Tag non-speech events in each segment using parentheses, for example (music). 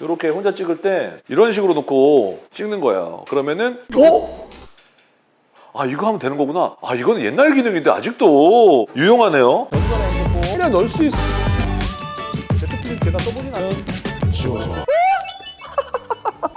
이렇게 혼자 찍을 때 이런 식으로 놓고 찍는 거예요. 그러면은 어? 아 이거 하면 되는 거구나. 아 이거는 옛날 기능인데 아직도 유용하네요. 그냥 넣을 수 있어. Z Flip 제가 써보진 않았는데.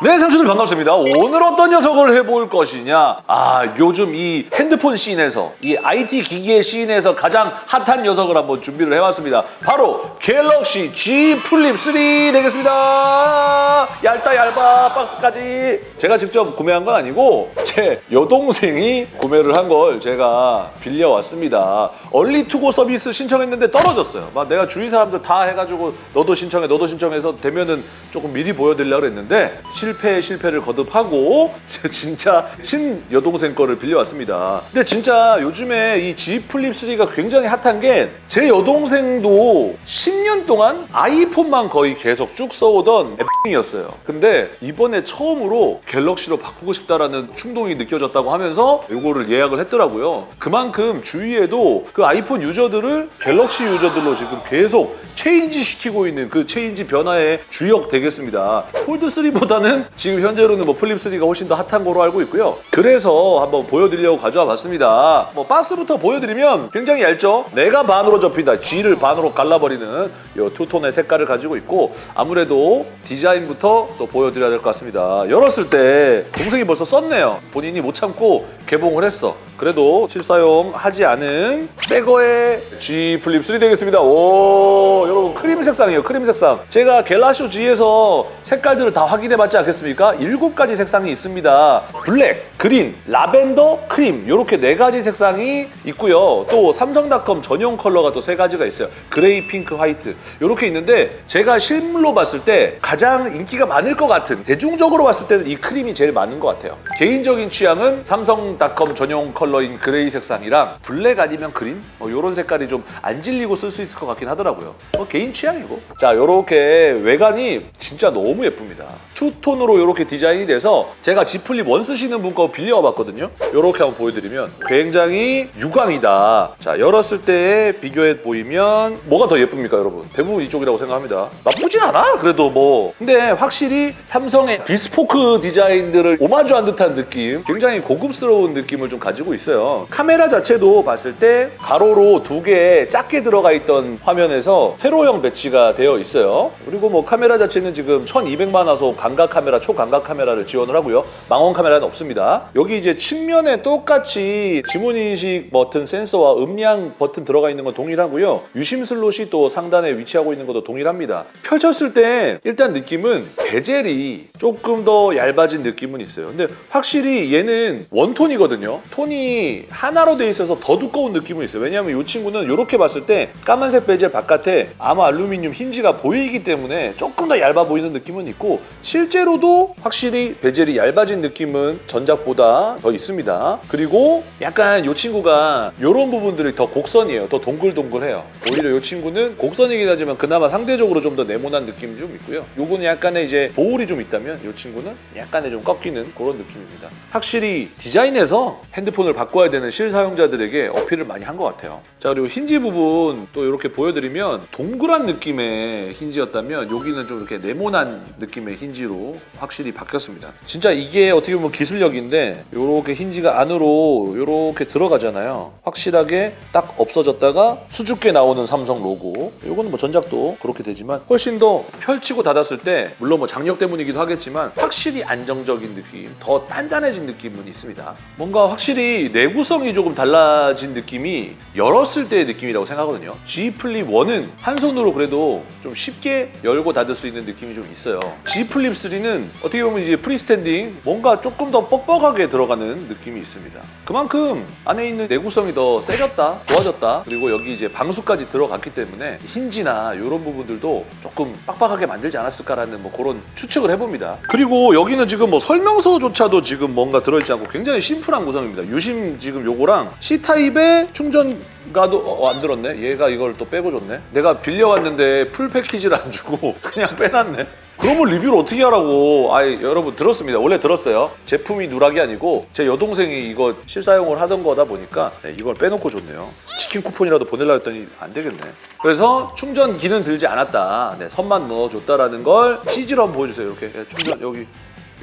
네, 상추들 반갑습니다. 오늘 어떤 녀석을 해볼 것이냐? 아, 요즘 이 핸드폰 씬에서, 이 IT 기기의 씬에서 가장 핫한 녀석을 한번 준비를 해왔습니다. 바로 갤럭시 Z Flip 3 되겠습니다. 얇다 얇아 박스까지. 제가 직접 구매한 건 아니고 제 여동생이 구매를 한 걸 제가 빌려왔습니다. early To Go 서비스 신청했는데 떨어졌어요. 막 내가 주위 사람들 다 해가지고 너도 신청해, 너도 신청해서 되면은 조금 미리 보여드리려고 했는데 실패 실패를 거듭하고 (laughs) 진짜 신 여동생 거를 빌려왔습니다. 근데 진짜 요즘에 이 Z 플립 3가 굉장히 핫한 게 제 여동생도 10년 동안 아이폰만 거의 계속 쭉 써오던 애였어요. 근데 이번에 처음으로 갤럭시로 바꾸고 싶다라는 충동이 느껴졌다고 하면서 이거를 예약을 했더라고요. 그만큼 주위에도 그 아이폰 유저들을 갤럭시 유저들로 지금 계속 change 시키고 있는 그 change 변화의 주역 되겠습니다. 폴드 3보다는 지금 현재로는 뭐 플립 3가 훨씬 더 핫한 거로 알고 있고요. 그래서 한번 보여드리려고 가져와 봤습니다. 뭐 박스부터 보여드리면 굉장히 얇죠? 내가 반으로 접힌다. Z를 반으로 갈라버리는 이 two-tone의 색깔을 가지고 있고 아무래도 디자인부터 또 보여드려야 될 것 같습니다. 열었을 때 동생이 벌써 썼네요. 본인이 못 참고 개봉을 했어. 그래도 실사용하지 않은 새 거의 Z 플립 3 되겠습니다. 오 여러분 크림 색상이에요. 크림 색상. 제가 갤라쇼 G에서 색깔들을 다 확인해봤지 않겠습니까? 일곱 가지 색상이 있습니다. 블랙, 그린, 라벤더, 크림 이렇게 네 가지 색상이 있고요. 또 삼성닷컴 전용 컬러가 또 세 가지가 있어요. 그레이, 핑크, 화이트 이렇게 있는데 제가 실물로 봤을 때 가장 인기가 많을 것 같은 대중적으로 봤을 때는 이 크림이 제일 많은 것 같아요. 개인적인 취향은 삼성닷컴 전용 컬러인 그레이 색상이랑 블랙 아니면 그린 이런 색깔이 좀 안 질리고 쓸 수 있을 것 같긴 하더라고요. 뭐 개인 취향이고. 자 이렇게 외관이 진짜 너무 예쁩니다. two-tone으로 이렇게 디자인이 돼서 제가 Z 플립 one 쓰시는 분 거 빌려와 봤거든요. 이렇게 한번 보여드리면 굉장히 유광이다. 자 열었을 때 비교해 보이면 뭐가 더 예쁩니까 여러분? 대부분 이쪽이라고 생각합니다. 나쁘진 않아 그래도 뭐. 근데 확실히 삼성의 비스포크 디자인들을 오마주한 듯한 느낌 굉장히 고급스러운 느낌을 좀 가지고 있어요. 카메라 자체도 봤을 때 가로로 두 개 작게 들어가 있던 화면에서 세로형 배치가 되어 있어요. 그리고 뭐 카메라 자체는 지금 1200만 화소 광각 카메라, 초광각 카메라를 지원을 하고요. 망원 카메라는 없습니다. 여기 이제 측면에 똑같이 지문인식 버튼 센서와 음량 버튼 들어가 있는 건 동일하고요. 유심 슬롯이 또 상단에 위치하고 있는 것도 동일합니다. 펼쳤을 때 일단 느낌은 베젤이 조금 더 얇아진 느낌은 있어요. 근데 확실히 얘는 one-tone이거든요. 톤이 하나로 돼 있어서 더 두꺼운 느낌은 있어요. 왜냐하면 이 친구는 이렇게 봤을 때 까만색 베젤 바깥에 아마 알루미늄 힌지가 보이기 때문에 조금 더 얇아 보이는 느낌은 있고 실제로도 확실히 베젤이 얇아진 느낌은 전작보다 더 있습니다. 그리고 약간 이 친구가 이런 부분들이 더 곡선이에요. 더 동글동글해요. 오히려 이 친구는 곡선이긴 하지만 그나마 상대적으로 좀 더 네모난 느낌이 좀 있고요. 요거는 약간의 이제 보울이 좀 있다면 이 친구는 약간의 좀 꺾이는 그런 느낌입니다. 확실히 디자인에서 핸드폰을 바꿔야 되는 실사용자들에게 어필을 많이 한 것 같아요. 자 그리고 힌지 부분 또 이렇게 보여드리면 동그란 느낌의 힌지였다면 여기는 좀 이렇게 네모난 느낌의 힌지로 확실히 바뀌었습니다. 진짜 이게 어떻게 보면 기술력인데 이렇게 힌지가 안으로 이렇게 들어가잖아요. 확실하게 딱 없어졌다가 수줍게 나오는 삼성 로고. 이거는 뭐 전작도 그렇게 되지만 훨씬 더 펼치고 닫았을 때 물론 뭐 장력 때문이기도 하겠지만 확실히 안정적인 느낌, 더 단단해진 느낌은 있습니다. 뭔가 확실히 내구성이 조금 달라진 느낌이 열었을 때의 느낌이라고 생각하거든요. Z 플립 1은 한 손으로 그래도 좀 쉽게 열고 닫을 수 있는 느낌이 좀 있어요. Z 플립 3는 어떻게 보면 이제 free-standing 뭔가 조금 더 뻑뻑하게 들어가는 느낌이 있습니다. 그만큼 안에 있는 내구성이 더 세졌다, 좋아졌다. 그리고 여기 이제 방수까지 들어갔기 때문에 힌지나 이런 부분들도 조금 빡빡하게 만들지 않았을까라는 뭐 그런 추측을 해봅니다. 그리고 여기는 지금 뭐 설명서조차도 지금 뭔가 들어있지 않고 굉장히 심플한 구성입니다. 유심 지금 요거랑 C타입의 충전 가도 어, 안 들었네. 얘가 이걸 또 빼고 줬네. 내가 빌려왔는데 풀 패키지를 안 주고 (laughs) 그냥 빼놨네. 그러면 리뷰를 어떻게 하라고? 아 여러분 들었습니다. 원래 들었어요. 제품이 누락이 아니고 제 여동생이 이거 실사용을 하던 거다 보니까 네, 이걸 빼놓고 줬네요. 치킨 쿠폰이라도 보내려 했더니 안 되겠네. 그래서 충전기는 들지 않았다. 네, 선만 넣어줬다라는 걸 CG로 한번 보여주세요. 이렇게 예, 충전 여기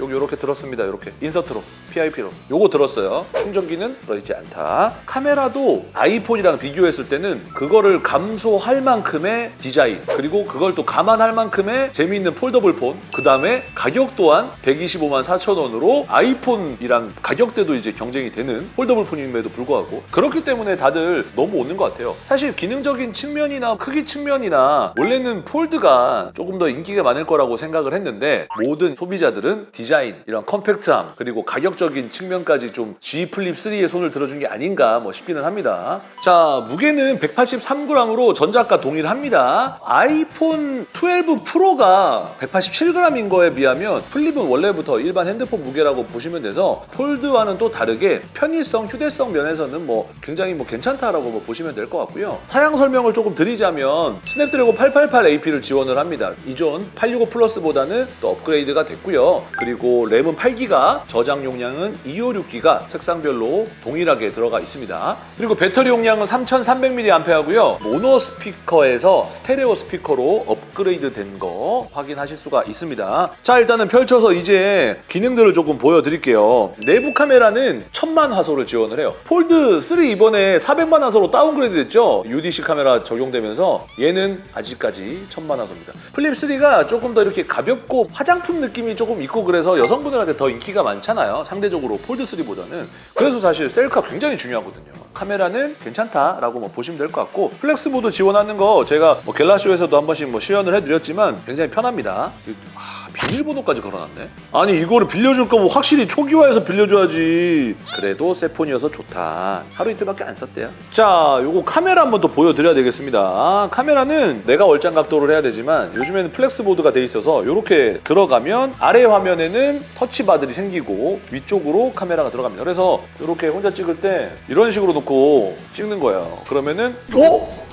여기 이렇게 들었습니다. 이렇게 인서트로 PIP로 요거 들었어요. 충전기는 들어있지 않다. 카메라도 아이폰이랑 비교했을 때는 그거를 감수할 만큼의 디자인 그리고 그걸 또 감안할 만큼의 재미있는 폴더블 폰. 그 다음에 가격 또한 125만 4천 원으로 아이폰이랑 가격대도 이제 경쟁이 되는 폴더블 폰임에도 불구하고 그렇기 때문에 다들 너무 오는 것 같아요. 사실 기능적인 측면이나 크기 측면이나 원래는 폴드가 조금 더 인기가 많을 거라고 생각을 했는데 모든 소비자들은 디자인, 이런 컴팩트함 그리고 가격적인 측면까지 좀 Z 플립 3에 손을 들어준 게 아닌가 뭐 싶기는 합니다. 자 무게는 183g으로 전작과 동일합니다. 아이폰 12 프로가 187g인 거에 비하면 플립은 원래부터 일반 핸드폰 무게라고 보시면 돼서 폴드와는 또 다르게 편의성, 휴대성 면에서는 뭐 굉장히 뭐 괜찮다라고 뭐 보시면 될 것 같고요. 사양 설명을 조금 드리자면 스냅드래곤 888 AP를 지원을 합니다. 이전 865 플러스보다는 또 업그레이드가 됐고요. 그리고 램은 8기가, 저장 용량은 256기가 색상별로 동일하게 들어가 있습니다. 그리고 배터리 용량은 3300mAh고요. 모노 스피커에서 스테레오 스피커로 업그레이드 된 거 확인하실 수가 있습니다. 자 일단은 펼쳐서 이제 기능들을 조금 보여드릴게요. 내부 카메라는 1000만 화소를 지원을 해요. 폴드 3 이번에 400만 화소로 downgrade 됐죠? UDC 카메라 적용되면서 얘는 아직까지 1000만 화소입니다. 플립 3가 조금 더 이렇게 가볍고 화장품 느낌이 조금 있고 그래서 여성분들한테 더 인기가 많잖아요. 상대적으로 폴드 3보다는. 그래서 사실 셀카 굉장히 중요하거든요. 카메라는 괜찮다라고 뭐 보시면 될 것 같고 flex mode 지원하는 거 제가 뭐 갤라쇼에서도 한 번씩 뭐 시연을 해드렸지만 굉장히 편합니다. 아, 비밀번호까지 걸어놨네. 아니 이거를 빌려줄 거면 확실히 초기화해서 빌려줘야지. 그래도 새 폰이어서 좋다. 하루 이틀밖에 안 썼대요. 자, 요거 카메라 한번 또 보여드려야 되겠습니다. 카메라는 내가 얼짱 각도를 해야 되지만 요즘에는 flex mode가 돼 있어서 이렇게 들어가면 아래 화면에는 touch bar들이 생기고 위쪽으로 카메라가 들어갑니다. 그래서 이렇게 혼자 찍을 때 이런 식으로 놓고 찍는 거예요. 그러면은 어?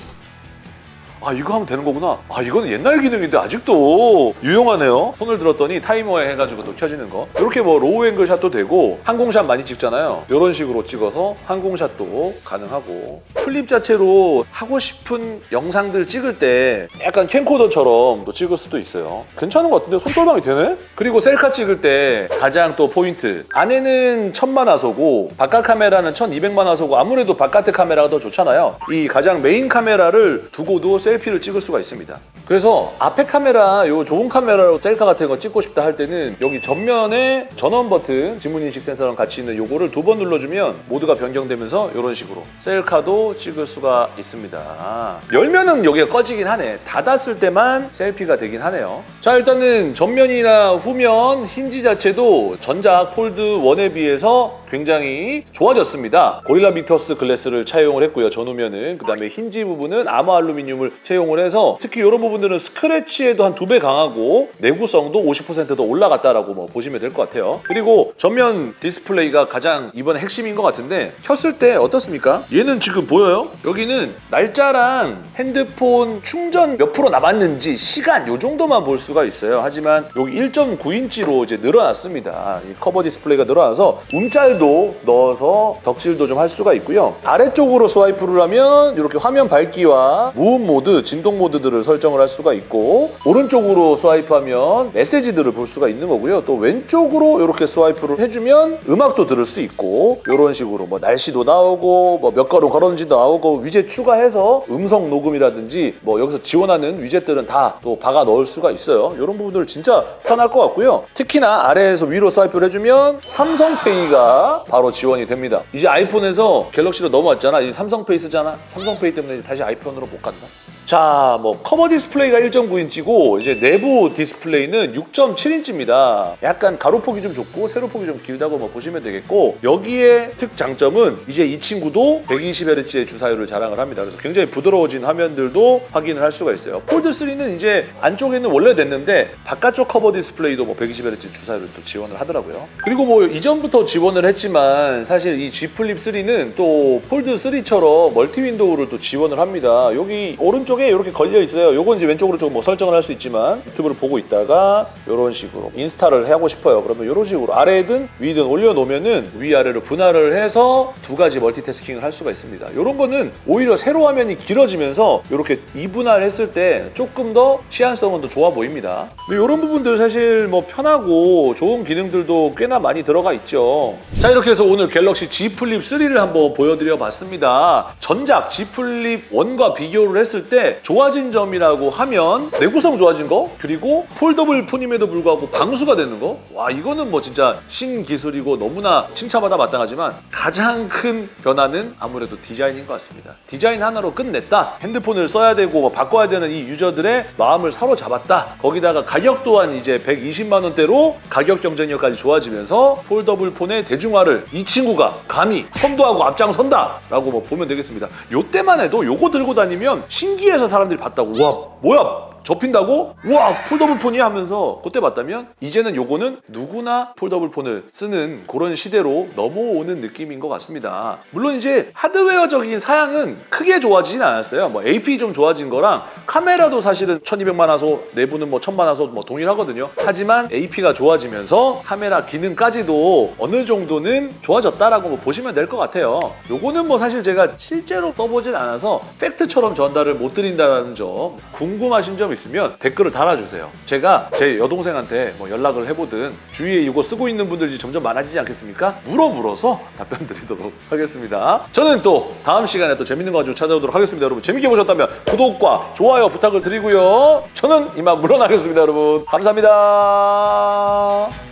아 이거 하면 되는 거구나. 아 이거는 옛날 기능인데 아직도 유용하네요. 손을 들었더니 타이머에 해가지고 또 켜지는 거. 이렇게 뭐 로우 앵글 샷도 되고 항공샷 많이 찍잖아요. 이런 식으로 찍어서 항공샷도 가능하고 플립 자체로 하고 싶은 영상들 찍을 때 약간 캠코더처럼 또 찍을 수도 있어요. 괜찮은 것 같은데 손떨방이 되네? 그리고 셀카 찍을 때 가장 또 포인트 안에는 1000만 화소고 바깥 카메라는 1200만 화소고 아무래도 바깥의 카메라가 더 좋잖아요. 이 가장 메인 카메라를 두고도 셀피를 찍을 수가 있습니다. 그래서 앞에 카메라, 요 좋은 카메라로 셀카 같은 거 찍고 싶다 할 때는 여기 전면에 전원 버튼, 지문인식 센서랑 같이 있는 요거를 두 번 눌러주면 모드가 변경되면서 이런 식으로 셀카도 찍을 수가 있습니다. 열면은 여기가 꺼지긴 하네. 닫았을 때만 셀피가 되긴 하네요. 자 일단은 전면이나 후면 힌지 자체도 전작 폴드 1에 비해서 굉장히 좋아졌습니다. 고릴라 빅투스 글래스를 차용을 했고요. 전후면은 그 다음에 힌지 부분은 아머 알루미늄을 채용을 해서 특히 이런 부분들은 스크래치에도 한 두 배 강하고 내구성도 50%더 올라갔다라고 뭐 보시면 될 것 같아요. 그리고 전면 디스플레이가 가장 이번에 핵심인 것 같은데 켰을 때 어떻습니까? 얘는 지금 보여요? 여기는 날짜랑 핸드폰 충전 몇 프로 남았는지 시간 요 정도만 볼 수가 있어요. 하지만 여기 1.9인치로 이제 늘어났습니다. 이 커버 디스플레이가 늘어나서 움짤도 넣어서 덕질도 좀 할 수가 있고요. 아래쪽으로 스와이프를 하면 이렇게 화면 밝기와 무음 모드, 진동 모드들을 설정을 할 수가 있고 오른쪽으로 스와이프하면 메시지들을 볼 수가 있는 거고요. 또 왼쪽으로 이렇게 스와이프를 해주면 음악도 들을 수 있고 이런 식으로 뭐 날씨도 나오고 뭐몇 걸음 걸었는지도 나오고 위젯 추가해서 음성 녹음이라든지 뭐 여기서 지원하는 위젯들은 다 또 박아 넣을 수가 있어요. 이런 부분들 진짜 편할 것 같고요. 특히나 아래에서 위로 스와이프를 해주면 삼성페이가 바로 지원이 됩니다. 이제 아이폰에서 갤럭시로 넘어왔잖아. 이제 삼성페이 쓰잖아. 삼성페이 때문에 다시 아이폰으로 못 간다. 자, 뭐 커버 디스플레이가 1.9인치고 이제 내부 디스플레이는 6.7인치입니다. 약간 가로폭이 좀 좁고 세로폭이 좀 길다고 뭐 보시면 되겠고 여기에 특장점은 이제 이 친구도 120Hz의 주사율을 자랑을 합니다. 그래서 굉장히 부드러워진 화면들도 확인을 할 수가 있어요. 폴드 3는 이제 안쪽에는 원래 됐는데 바깥쪽 커버 디스플레이도 뭐 120Hz 주사율을 또 지원을 하더라고요. 그리고 뭐 이전부터 지원을 했지만 사실 이 Z 플립 3는 또 폴드 3처럼 멀티 윈도우를 또 지원을 합니다. 여기 오른쪽 왼쪽에 이렇게 걸려 있어요. 요건 이제 왼쪽으로 좀뭐 설정을 할 수 있지만 유튜브를 보고 있다가 이런 식으로 인스타를 하고 싶어요. 그러면 이런 식으로 아래든 위든 올려놓으면은 위아래로 분할을 해서 두 가지 멀티태스킹을 할 수가 있습니다. 이런 거는 오히려 세로 화면이 길어지면서 이렇게 이분할 했을 때 조금 더 시인성은 더 좋아 보입니다. 근데 이런 부분들 사실 뭐 편하고 좋은 기능들도 꽤나 많이 들어가 있죠. 자 이렇게 해서 오늘 갤럭시 Z 플립 3를 한번 보여드려 봤습니다. 전작 Z 플립 1과 비교를 했을 때 좋아진 점이라고 하면 내구성 좋아진 거 그리고 폴더블 폰임에도 불구하고 방수가 되는 거. 와 이거는 뭐 진짜 신기술이고 너무나 칭찬받아 마땅하지만 가장 큰 변화는 아무래도 디자인인 것 같습니다. 디자인 하나로 끝냈다. 핸드폰을 써야 되고 뭐 바꿔야 되는 이 유저들의 마음을 사로잡았다. 거기다가 가격 또한 이제 120만 원대로 가격 경쟁력까지 좋아지면서 폴더블 폰의 대중화를 이 친구가 감히 선도하고 앞장선다 라고 뭐 보면 되겠습니다. 요때만 해도 요거 들고 다니면 신기해서 사람들이 봤다고. 와 뭐야 접힌다고? 우와 폴더블 폰이 하면서 그때 봤다면 이제는 요거는 누구나 폴더블 폰을 쓰는 그런 시대로 넘어오는 느낌인 것 같습니다. 물론 이제 하드웨어적인 사양은 크게 좋아지진 않았어요. 뭐 AP 좀 좋아진 거랑 카메라도 사실은 1200만 화소 내부는 뭐 1000만 화소 뭐 동일하거든요. 하지만 AP가 좋아지면서 카메라 기능까지도 어느 정도는 좋아졌다라고 뭐 보시면 될 것 같아요. 요거는 뭐 사실 제가 실제로 써보진 않아서 팩트처럼 전달을 못 드린다는 점 궁금하신 점 있으면 댓글을 달아주세요. 제가 제 여동생한테 뭐 연락을 해보든 주위에 이거 쓰고 있는 분들이 점점 많아지지 않겠습니까? 물어물어서 답변 드리도록 하겠습니다. 저는 또 다음 시간에 또 재밌는 거 가지고 찾아오도록 하겠습니다. 여러분 재밌게 보셨다면 구독과 좋아요 부탁을 드리고요. 저는 이만 물러나겠습니다. 여러분 감사합니다.